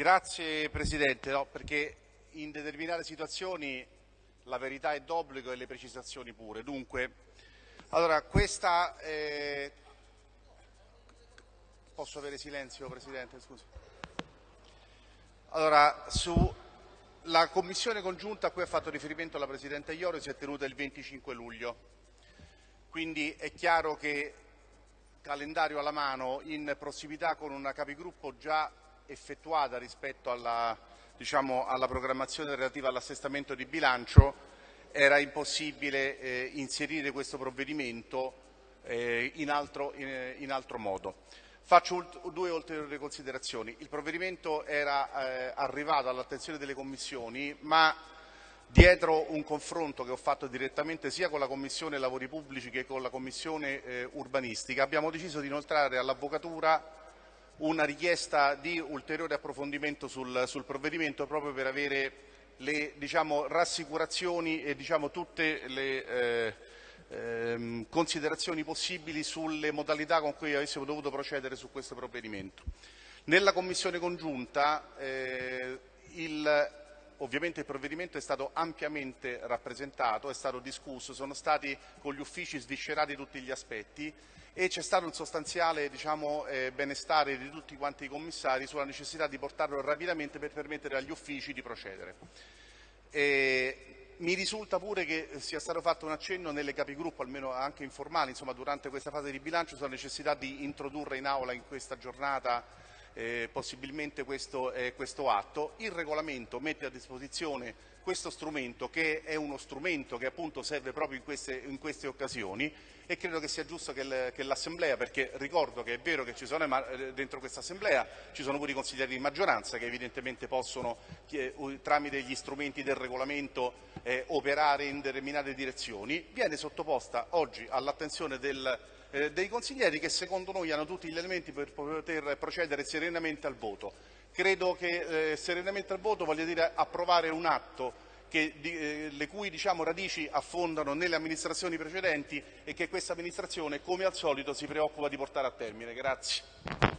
Grazie Presidente, no, perché in determinate situazioni la verità è d'obbligo e le precisazioni pure. Dunque, allora, questa... Eh... Posso avere silenzio Presidente? Scusi. Allora, la commissione congiunta a cui ha fatto riferimento la Presidente Ioro si è tenuta il 25 luglio, quindi è chiaro che calendario alla mano, in prossimità con una capigruppo già effettuata rispetto alla, diciamo, alla programmazione relativa all'assestamento di bilancio, era impossibile eh, inserire questo provvedimento eh, in, altro, in, in, altro, modo. Faccio due ulteriori considerazioni. Il provvedimento era eh, arrivato all'attenzione delle commissioni, ma dietro un confronto che ho fatto direttamente sia con la Commissione Lavori Pubblici che con la Commissione eh, Urbanistica, abbiamo deciso di inoltrare all'Avvocatura una richiesta di ulteriore approfondimento sul, sul provvedimento proprio per avere le diciamo, rassicurazioni e diciamo, tutte le eh, ehm, considerazioni possibili sulle modalità con cui avessimo dovuto procedere su questo provvedimento. Nella Commissione congiunta eh, il, ovviamente il provvedimento è stato ampiamente rappresentato, è stato discusso, sono stati con gli uffici sviscerati tutti gli aspetti e c'è stato un sostanziale diciamo, eh, benestare di tutti quanti i commissari sulla necessità di portarlo rapidamente per permettere agli uffici di procedere. E mi risulta pure che sia stato fatto un accenno nelle capigruppo, almeno anche informali, insomma, durante questa fase di bilancio, sulla necessità di introdurre in aula in questa giornata eh, possibilmente questo, eh, questo, atto. Il regolamento mette a disposizione questo strumento che è uno strumento che appunto serve proprio in queste, in queste occasioni e credo che sia giusto che, l'Assemblea, perché ricordo che è vero che ci sono, eh, dentro questa Assemblea ci sono pure i consiglieri di maggioranza che evidentemente possono tramite gli strumenti del regolamento eh, operare in determinate direzioni, viene sottoposta oggi all'attenzione del eh, dei consiglieri che secondo noi hanno tutti gli elementi per poter procedere serenamente al voto. Credo che eh, serenamente al voto voglia dire approvare un atto che, di, eh, le cui diciamo, radici affondano nelle amministrazioni precedenti e che questa amministrazione, come al solito, si preoccupa di portare a termine. Grazie.